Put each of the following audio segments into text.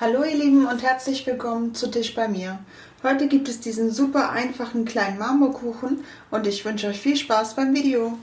Hallo ihr Lieben und herzlich willkommen zu Tisch bei mir. Heute gibt es diesen super einfachen kleinen Marmorkuchen und ich wünsche euch viel Spaß beim Video.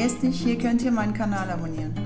Vergesst nicht, hier könnt ihr meinen Kanal abonnieren.